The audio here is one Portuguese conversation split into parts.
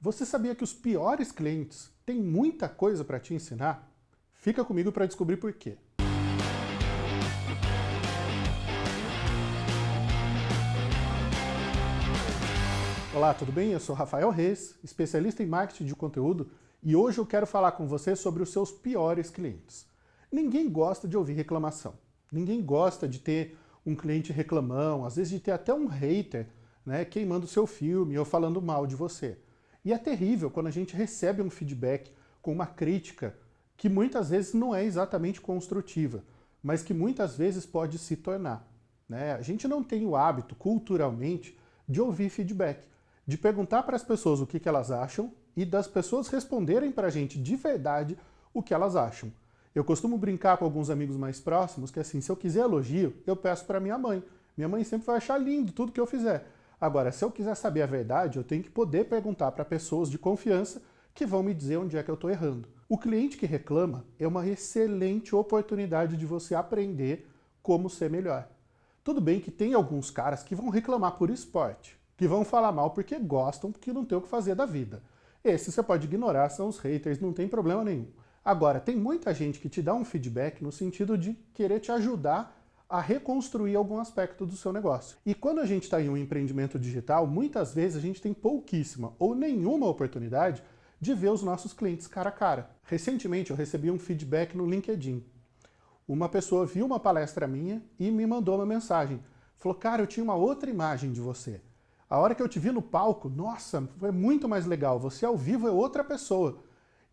Você sabia que os piores clientes têm muita coisa para te ensinar? Fica comigo para descobrir por quê. Olá, tudo bem? Eu sou Rafael Reis, especialista em marketing de conteúdo, e hoje eu quero falar com você sobre os seus piores clientes. Ninguém gosta de ouvir reclamação. Ninguém gosta de ter um cliente reclamão, às vezes de ter até um hater né, queimando seu filme ou falando mal de você. E é terrível quando a gente recebe um feedback com uma crítica que muitas vezes não é exatamente construtiva, mas que muitas vezes pode se tornar. Né? A gente não tem o hábito, culturalmente, de ouvir feedback, de perguntar para as pessoas o que, que elas acham e das pessoas responderem para a gente de verdade o que elas acham. Eu costumo brincar com alguns amigos mais próximos que assim, se eu quiser elogio, eu peço para minha mãe. Minha mãe sempre vai achar lindo tudo que eu fizer. Agora, se eu quiser saber a verdade, eu tenho que poder perguntar para pessoas de confiança que vão me dizer onde é que eu estou errando. O cliente que reclama é uma excelente oportunidade de você aprender como ser melhor. Tudo bem que tem alguns caras que vão reclamar por esporte, que vão falar mal porque gostam, porque não tem o que fazer da vida. Esse você pode ignorar, são os haters, não tem problema nenhum. Agora, tem muita gente que te dá um feedback no sentido de querer te ajudar a reconstruir algum aspecto do seu negócio. E quando a gente está em um empreendimento digital, muitas vezes a gente tem pouquíssima ou nenhuma oportunidade de ver os nossos clientes cara a cara. Recentemente eu recebi um feedback no LinkedIn. Uma pessoa viu uma palestra minha e me mandou uma mensagem. Falou, cara, eu tinha uma outra imagem de você. A hora que eu te vi no palco, nossa, foi muito mais legal. Você ao vivo é outra pessoa.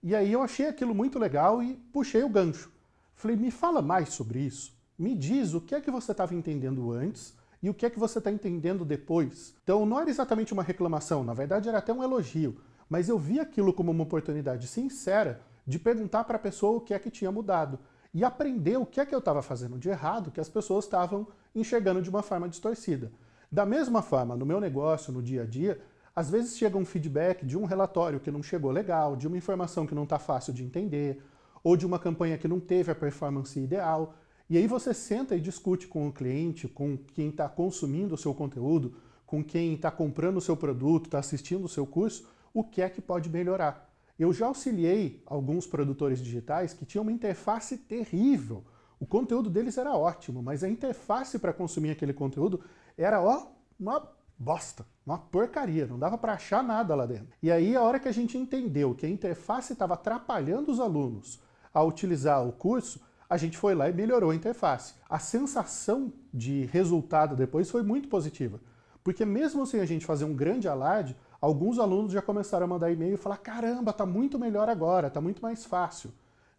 E aí eu achei aquilo muito legal e puxei o gancho. Falei, me fala mais sobre isso me diz o que é que você estava entendendo antes e o que é que você está entendendo depois. Então não era exatamente uma reclamação, na verdade era até um elogio, mas eu vi aquilo como uma oportunidade sincera de perguntar para a pessoa o que é que tinha mudado e aprender o que é que eu estava fazendo de errado que as pessoas estavam enxergando de uma forma distorcida. Da mesma forma, no meu negócio, no dia a dia, às vezes chega um feedback de um relatório que não chegou legal, de uma informação que não está fácil de entender, ou de uma campanha que não teve a performance ideal, e aí você senta e discute com o cliente, com quem está consumindo o seu conteúdo, com quem está comprando o seu produto, está assistindo o seu curso, o que é que pode melhorar. Eu já auxiliei alguns produtores digitais que tinham uma interface terrível. O conteúdo deles era ótimo, mas a interface para consumir aquele conteúdo era ó, uma bosta, uma porcaria, não dava para achar nada lá dentro. E aí a hora que a gente entendeu que a interface estava atrapalhando os alunos a utilizar o curso, a gente foi lá e melhorou a interface. A sensação de resultado depois foi muito positiva, porque mesmo sem a gente fazer um grande alarde, alguns alunos já começaram a mandar e-mail e falar caramba, está muito melhor agora, está muito mais fácil.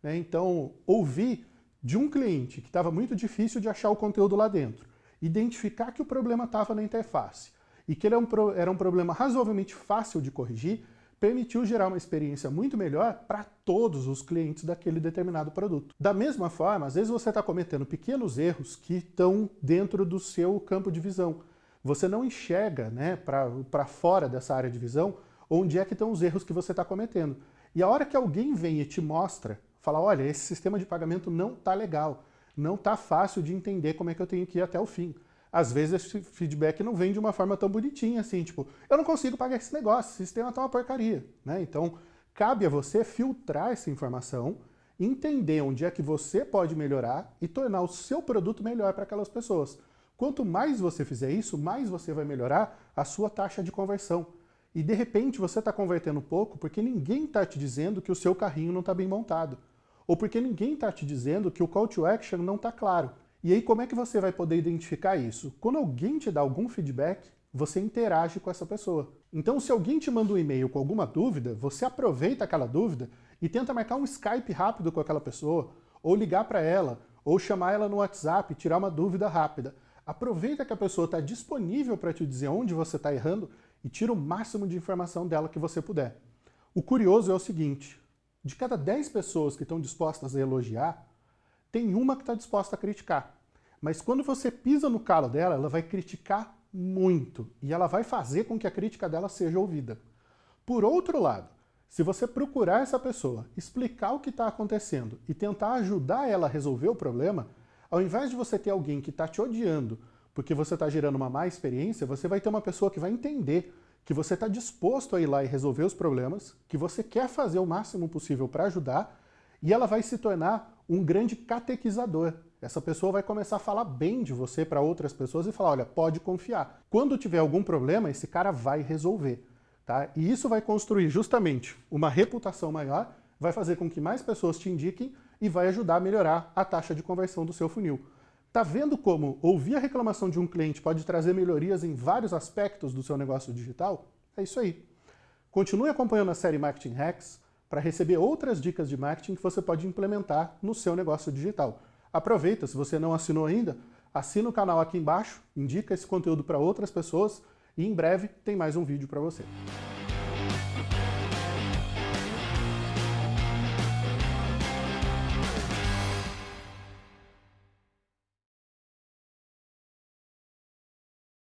Né? Então, ouvir de um cliente que estava muito difícil de achar o conteúdo lá dentro, identificar que o problema estava na interface e que ele um, era um problema razoavelmente fácil de corrigir, permitiu gerar uma experiência muito melhor para todos os clientes daquele determinado produto. Da mesma forma, às vezes você está cometendo pequenos erros que estão dentro do seu campo de visão. Você não enxerga né, para fora dessa área de visão onde é que estão os erros que você está cometendo. E a hora que alguém vem e te mostra, fala, olha, esse sistema de pagamento não está legal, não está fácil de entender como é que eu tenho que ir até o fim às vezes esse feedback não vem de uma forma tão bonitinha assim, tipo, eu não consigo pagar esse negócio, esse sistema tá uma porcaria, né? Então, cabe a você filtrar essa informação, entender onde é que você pode melhorar e tornar o seu produto melhor para aquelas pessoas. Quanto mais você fizer isso, mais você vai melhorar a sua taxa de conversão. E de repente você está convertendo pouco porque ninguém está te dizendo que o seu carrinho não está bem montado. Ou porque ninguém está te dizendo que o call to action não está claro. E aí como é que você vai poder identificar isso? Quando alguém te dá algum feedback, você interage com essa pessoa. Então se alguém te manda um e-mail com alguma dúvida, você aproveita aquela dúvida e tenta marcar um Skype rápido com aquela pessoa, ou ligar para ela, ou chamar ela no WhatsApp e tirar uma dúvida rápida. Aproveita que a pessoa está disponível para te dizer onde você está errando e tira o máximo de informação dela que você puder. O curioso é o seguinte, de cada 10 pessoas que estão dispostas a elogiar, tem uma que está disposta a criticar. Mas quando você pisa no calo dela, ela vai criticar muito e ela vai fazer com que a crítica dela seja ouvida. Por outro lado, se você procurar essa pessoa, explicar o que está acontecendo e tentar ajudar ela a resolver o problema, ao invés de você ter alguém que está te odiando porque você está gerando uma má experiência, você vai ter uma pessoa que vai entender que você está disposto a ir lá e resolver os problemas, que você quer fazer o máximo possível para ajudar, e ela vai se tornar um grande catequizador. Essa pessoa vai começar a falar bem de você para outras pessoas e falar, olha, pode confiar. Quando tiver algum problema, esse cara vai resolver. Tá? E isso vai construir justamente uma reputação maior, vai fazer com que mais pessoas te indiquem e vai ajudar a melhorar a taxa de conversão do seu funil. Tá vendo como ouvir a reclamação de um cliente pode trazer melhorias em vários aspectos do seu negócio digital? É isso aí. Continue acompanhando a série Marketing Hacks para receber outras dicas de marketing que você pode implementar no seu negócio digital. Aproveita, se você não assinou ainda, assina o canal aqui embaixo, indica esse conteúdo para outras pessoas e em breve tem mais um vídeo para você.